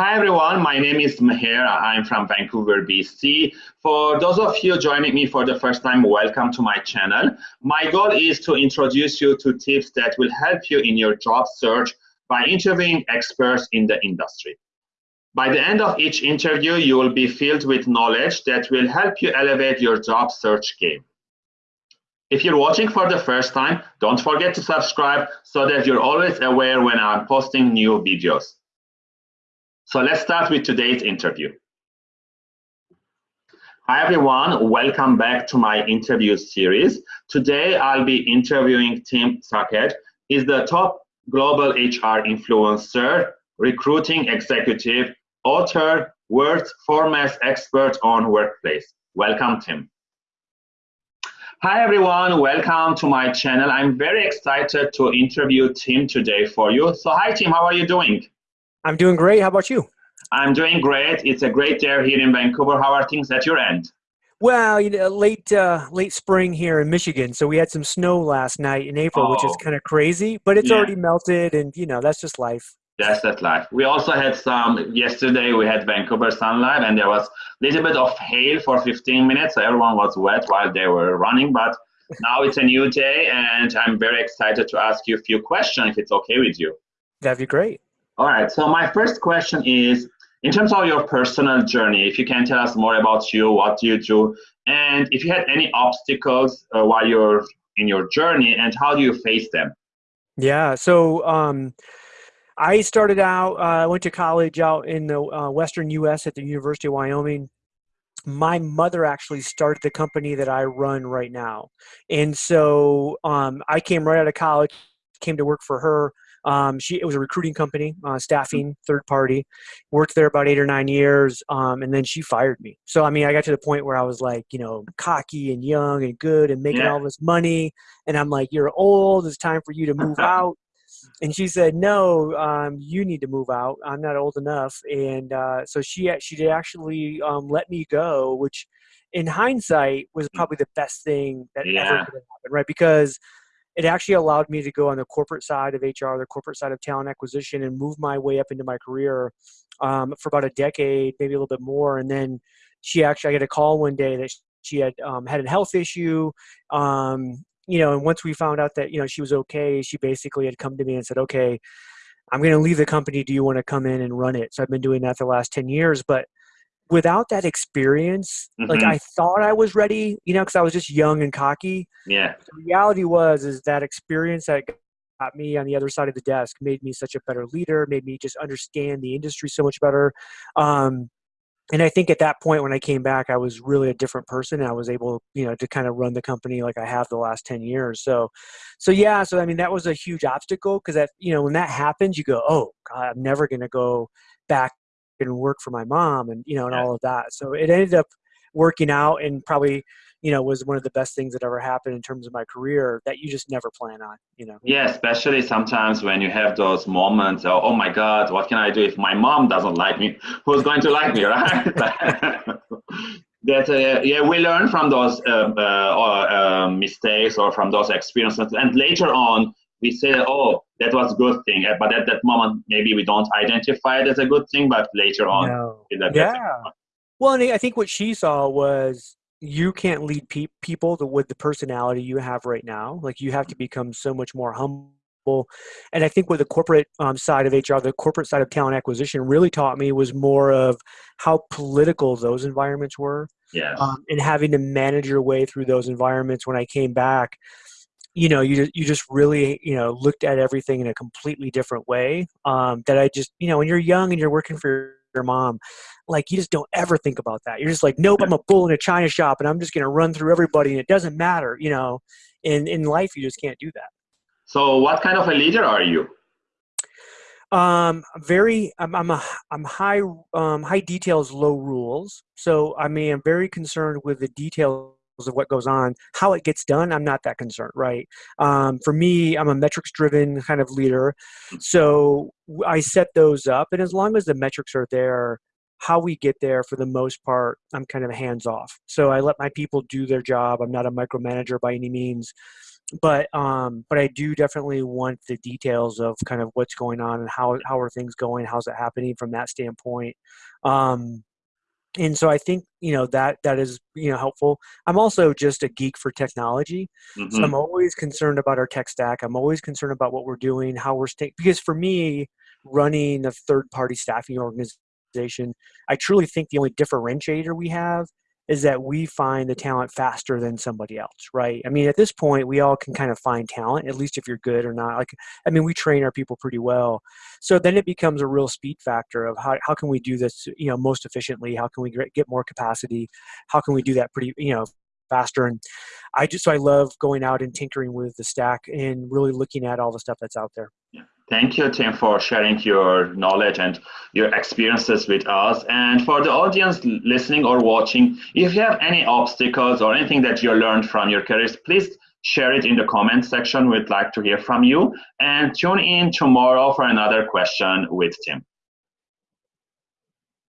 Hi everyone, my name is Meher. I'm from Vancouver, BC. For those of you joining me for the first time, welcome to my channel. My goal is to introduce you to tips that will help you in your job search by interviewing experts in the industry. By the end of each interview, you will be filled with knowledge that will help you elevate your job search game. If you're watching for the first time, don't forget to subscribe so that you're always aware when I'm posting new videos. So let's start with today's interview. Hi everyone, welcome back to my interview series. Today I'll be interviewing Tim Sackett. He's the top global HR influencer, recruiting executive, author, world foremost expert on workplace. Welcome, Tim. Hi everyone, welcome to my channel. I'm very excited to interview Tim today for you. So hi Tim, how are you doing? I'm doing great. How about you? I'm doing great. It's a great day here in Vancouver. How are things at your end? Well, you know, late uh, late spring here in Michigan, so we had some snow last night in April, oh. which is oh. kind of crazy. But it's yeah. already melted, and you know that's just life. That's that life. We also had some yesterday. We had Vancouver sunlight, and there was a little bit of hail for 15 minutes, so everyone was wet while they were running. But now it's a new day, and I'm very excited to ask you a few questions if it's okay with you. That'd be great. All right. So my first question is, in terms of your personal journey, if you can tell us more about you, what you do, and if you had any obstacles uh, while you're in your journey, and how do you face them? Yeah. So. Um, I started out, uh, I went to college out in the uh, western U.S. at the University of Wyoming. My mother actually started the company that I run right now. And so um, I came right out of college, came to work for her. Um, she it was a recruiting company, uh, staffing third party. Worked there about eight or nine years, um, and then she fired me. So I mean, I got to the point where I was like, you know, cocky and young and good and making yeah. all this money, and I'm like, you're old. It's time for you to move out. And she said, "No, um, you need to move out. I'm not old enough." And uh, so she she did actually um, let me go, which, in hindsight, was mm. probably the best thing that yeah. ever could have happened, right? Because it actually allowed me to go on the corporate side of HR, the corporate side of talent acquisition, and move my way up into my career um, for about a decade, maybe a little bit more. And then she actually, I got a call one day that she had um, had a health issue, um, you know. And once we found out that you know she was okay, she basically had come to me and said, "Okay, I'm going to leave the company. Do you want to come in and run it?" So I've been doing that for the last ten years, but without that experience, mm-hmm. like I thought I was ready, you know, because I was just young and cocky. Yeah. The reality was is that experience that got me on the other side of the desk made me such a better leader, made me just understand the industry so much better. Um, and I think at that point when I came back, I was really a different person. I was able, you know, to kind of run the company like I have the last 10 years. So, so yeah, so I mean, that was a huge obstacle because that, you know, when that happens, you go, oh, God, I'm never going to go back and work for my mom and you know and yeah. all of that. So it ended up working out and probably you know was one of the best things that ever happened in terms of my career that you just never plan on you know? Yeah especially sometimes when you have those moments oh, oh my god what can i do if my mom doesn't like me? Who's going to like me? Right? That uh, yeah we learn from those uh, uh, uh, mistakes or from those experiences. And later on we say, oh, that was a good thing. But at that moment, maybe we don't identify it as a good thing, but later on, no. yeah. Well, and I think what she saw was you can't lead pe- people to, with the personality you have right now. Like you have to become so much more humble. And I think what the corporate um, side of HR, the corporate side of talent acquisition, really taught me was more of how political those environments were. Yes. Um, and having to manage your way through those environments. When I came back, you know you you just really you know looked at everything in a completely different way um, that i just you know when you're young and you're working for your mom like you just don't ever think about that. You're just like nope i'm a bull in a china shop and i'm just going to run through everybody and it doesn't matter you know? In in life you just can't do that. So what kind of a leader are you? Um very i'm i'm a i'm high um high details low rules. So i mean i'm very concerned with the details of what goes on. How it gets done, I'm not that concerned, right? Um, for me, I'm a metrics driven kind of leader. So I set those up. And as long as the metrics are there, how we get there for the most part i'm kind of hands off so i let my people do their job i'm not a micromanager by any means but um, but I do definitely want the details of kind of what's going on and how how are things going, how's it happening from that standpoint. Um, and so I think you know that that is you know helpful. I'm also just a geek for technology, mm-hmm. so I'm always concerned about our tech stack. I'm always concerned about what we're doing, how we're staying. Because for me, running a third party staffing organization, I truly think the only differentiator we have is that we find the talent faster than somebody else, right? I mean, at this point, we all can kind of find talent, at least if you're good or not. Like, I mean, we train our people pretty well. So then it becomes a real speed factor of how, how can we do this, you know, most efficiently? How can we get more capacity? How can we do that pretty, you know, faster? And I just, so I love going out and tinkering with the stack and really looking at all the stuff that's out there. Yeah. Thank you, Tim, for sharing your knowledge and your experiences with us. And for the audience listening or watching, if you have any obstacles or anything that you learned from your careers, please share it in the comment section. We'd like to hear from you. And tune in tomorrow for another question with Tim.